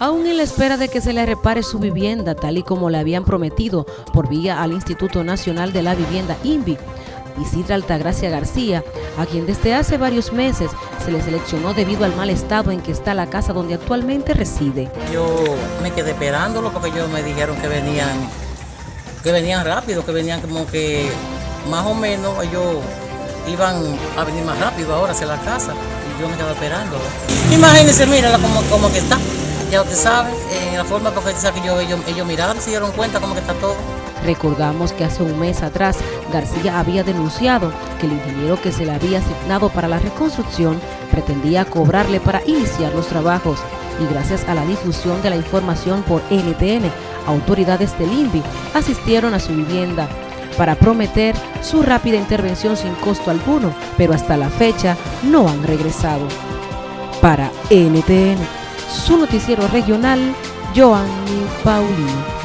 Aún en la espera de que se le repare su vivienda, tal y como le habían prometido por vía al Instituto Nacional de la Vivienda INVI, Isidra Altagracia García, a quien desde hace varios meses se le seleccionó debido al mal estado en que está la casa donde actualmente reside. Yo me quedé esperándolo porque ellos me dijeron que venían, que venían rápido, que venían como que más o menos ellos iban a venir más rápido ahora hacia la casa y yo me quedé esperándolo. Imagínense, mírala como, como que está ya usted sabe, en la forma porque que yo, ellos, ellos miraron, se dieron cuenta como que está todo. Recordamos que hace un mes atrás García había denunciado que el ingeniero que se le había asignado para la reconstrucción pretendía cobrarle para iniciar los trabajos y gracias a la difusión de la información por NTN, autoridades del INVI asistieron a su vivienda para prometer su rápida intervención sin costo alguno, pero hasta la fecha no han regresado. Para NTN, su noticiero regional, Joanny Paulino.